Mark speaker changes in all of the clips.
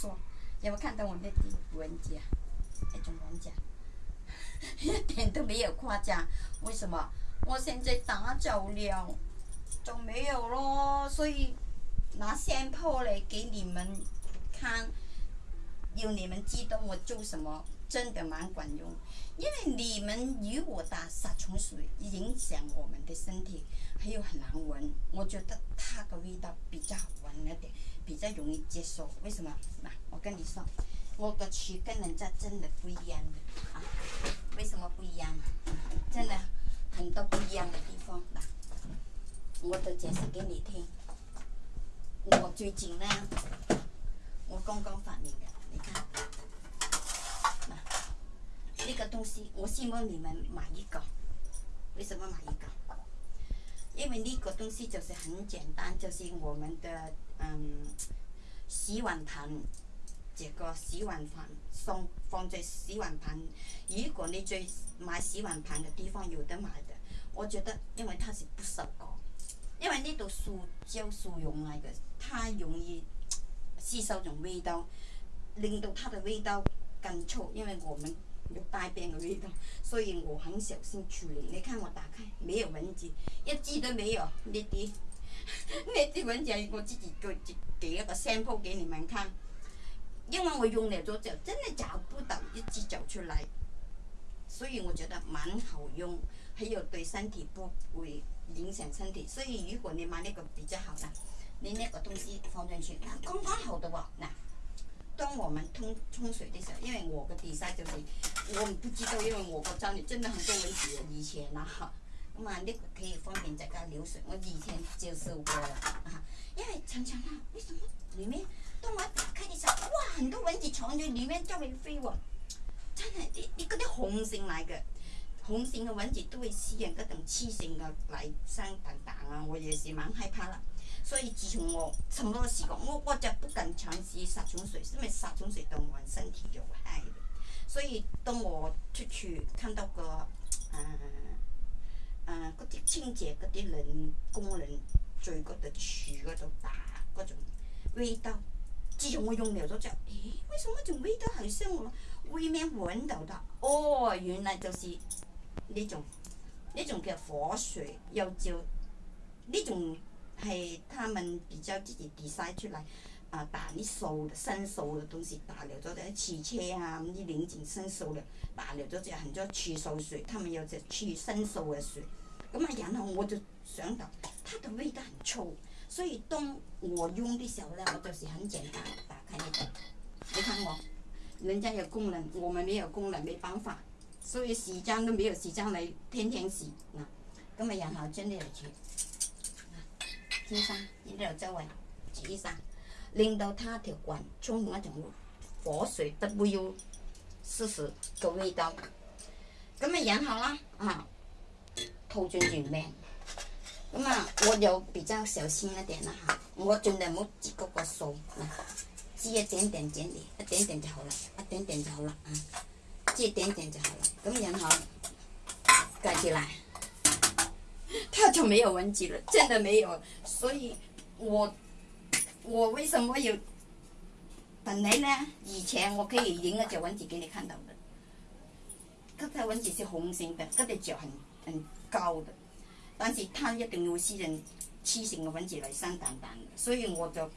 Speaker 1: 说，有没有看到我那滴文子那种文件，一点都没有夸张。为什么？我现在打走了，就没有咯。所以拿相片来给你们看，有你们记得我做什么？真的蛮管用，因为你们如果打杀虫水，影响我们的身体，还有很难闻。我觉得它的味道比较好闻一点，比较容易接受。为什么？那我跟你说，我的曲跟人家真的不一样。的啊！为什么不一样？真的很多不一样的地方。那我都解释给你听。我最近呢，我刚刚发明的，你看。东西我希望你们买一个，为什么买一个？因为呢个东西就是很简单，就是我们的嗯，洗碗盆，这个洗碗盆放放在洗碗盆，如果你在买洗碗盆的地方有的买的，我觉得因为它是不锈钢，因为呢度塑胶塑料来的，它容易吸收种味道，令到它的味道更臭，因为我们。有大便的味道，所以我很小心处理。你看我打开没有蚊子，一只都没有。那滴那滴蚊子，我自己给给一个 sample 给你们看，因为我用了多久，真的找不到一只走出来，所以我觉得蛮好用，还有对身体不会影响身体。所以如果你买那个比较好的，你那个东西放进去，刚刚好的话，那当我们冲冲水的时候，因为我的比赛就是。我唔知道，因为我国得你真的很多蚊子。以前嗱，咁啊你可以方便在家流水，我以前就受过啊，因为常常啊，为什么里面当我打开的时候，哇，很多蚊子藏这里面周围飞喎，真系你你嗰啲红性嚟嘅，红性嘅蚊子都会吸引嗰种雌性嘅嚟生蛋蛋啊！我也是蛮害怕啦。所以自从我什么都时讲，我我就不敢尝试杀虫水，因为杀虫水对我身体有害。所以當我出處看到個，誒誒嗰啲清潔嗰啲人工人在嗰度樹嗰度打嗰種味道，自從我用完咗之後，咦，為什麼仲味道係生我為咩揾到㗎？哦，原來就是呢種呢種叫火水，又叫呢種係他們比較自己 design 出嚟。啊！彈啲數新數嘅东西，打了咗只次车啊！你拧紧件新數了，彈了咗只很多次數水，他们有隻次新數嘅樹。咁啊，然后我就想到，它的味道很粗，所以当我用的时候咧，我就是很简单，打开那个，你看我，人家有功能，我们没有功能，没办法，所以时间都没有时间来天天洗啊。咁啊，然后将呢條去，啊，天生呢條作為主生。令到它条管充满一种火水 W 四十嘅味道，咁咪养好啦，啊，吐进里面。咁啊，我就比较小心一点啦吓，我尽量唔好个个个啊，挤一点点点点，一点点就好啦，一点点就好啦，啊，接一点点就好啦，咁然好，盖起来，它就没有文字了，真的没有，所以我。我为什么有？本来呢？以前我可以影了雀蚊子给你看到嘅，嗰只蚊子是红色嘅，这个脚很很高嘅，但是它一定有黐人黐性嘅蚊子嚟生蛋蛋所以我就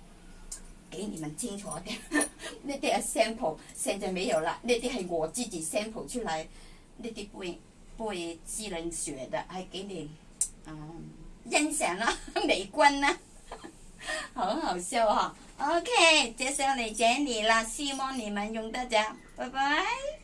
Speaker 1: 给你们清楚啲。呢啲 sample 现在没有啦，呢啲系我自己 sample 出嚟，呢啲不背不會黐人血嘅，係給你嗯，欣赏啦，美观啦。好好笑哈，OK，介绍你姐你啦，希望你们用得着，拜拜。